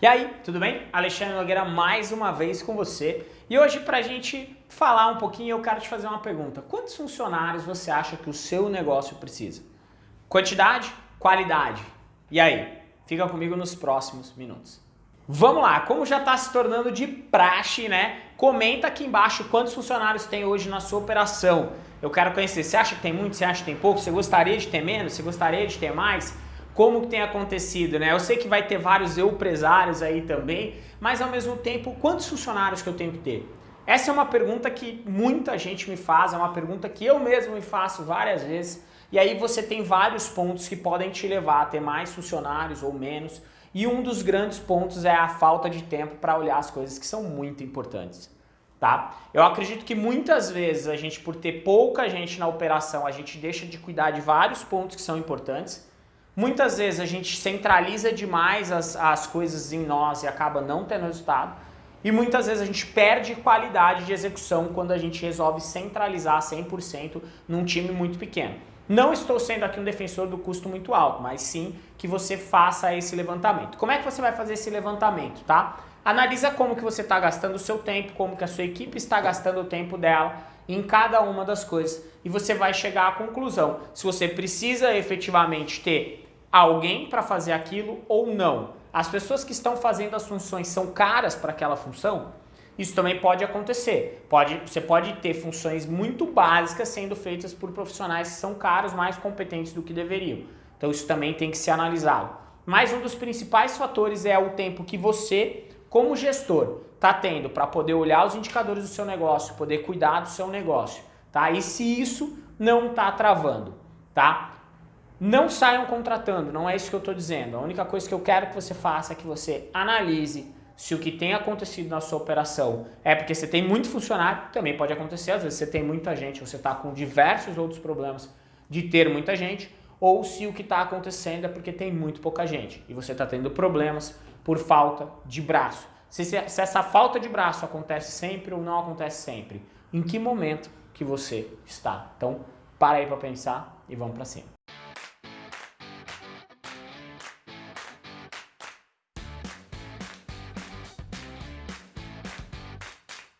E aí, tudo bem? Alexandre Nogueira mais uma vez com você. E hoje pra gente falar um pouquinho, eu quero te fazer uma pergunta. Quantos funcionários você acha que o seu negócio precisa? Quantidade? Qualidade? E aí? Fica comigo nos próximos minutos. Vamos lá, como já está se tornando de praxe, né? Comenta aqui embaixo quantos funcionários tem hoje na sua operação. Eu quero conhecer, você acha que tem muito, você acha que tem pouco? Você gostaria de ter menos? Você gostaria de ter mais? Como que tem acontecido, né? Eu sei que vai ter vários empresários aí também, mas ao mesmo tempo, quantos funcionários que eu tenho que ter? Essa é uma pergunta que muita gente me faz, é uma pergunta que eu mesmo me faço várias vezes, e aí você tem vários pontos que podem te levar a ter mais funcionários ou menos, e um dos grandes pontos é a falta de tempo para olhar as coisas que são muito importantes. Tá? Eu acredito que muitas vezes a gente, por ter pouca gente na operação, a gente deixa de cuidar de vários pontos que são importantes, Muitas vezes a gente centraliza demais as, as coisas em nós e acaba não tendo resultado. E muitas vezes a gente perde qualidade de execução quando a gente resolve centralizar 100% num time muito pequeno. Não estou sendo aqui um defensor do custo muito alto, mas sim que você faça esse levantamento. Como é que você vai fazer esse levantamento, tá? Analisa como que você está gastando o seu tempo, como que a sua equipe está gastando o tempo dela em cada uma das coisas e você vai chegar à conclusão se você precisa efetivamente ter alguém para fazer aquilo ou não. As pessoas que estão fazendo as funções são caras para aquela função? Isso também pode acontecer. Pode, você pode ter funções muito básicas sendo feitas por profissionais que são caros, mais competentes do que deveriam. Então isso também tem que ser analisado. Mas um dos principais fatores é o tempo que você, como gestor, está tendo para poder olhar os indicadores do seu negócio, poder cuidar do seu negócio. Tá? E se isso não está travando. Tá? Não saiam contratando, não é isso que eu estou dizendo. A única coisa que eu quero que você faça é que você analise se o que tem acontecido na sua operação é porque você tem muito funcionário, também pode acontecer, às vezes você tem muita gente, você está com diversos outros problemas de ter muita gente, ou se o que está acontecendo é porque tem muito pouca gente e você está tendo problemas por falta de braço. Se, se, se essa falta de braço acontece sempre ou não acontece sempre, em que momento que você está? Então, para aí para pensar e vamos para cima.